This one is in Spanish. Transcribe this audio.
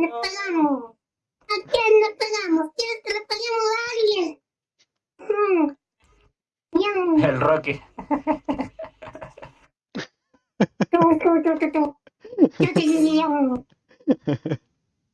le pagamos? ¿A quién le pagamos? ¿Quieres que le paguemos a alguien? Mm. El Rocky. Tú, tú, tú, tú, tú. Yo te digo.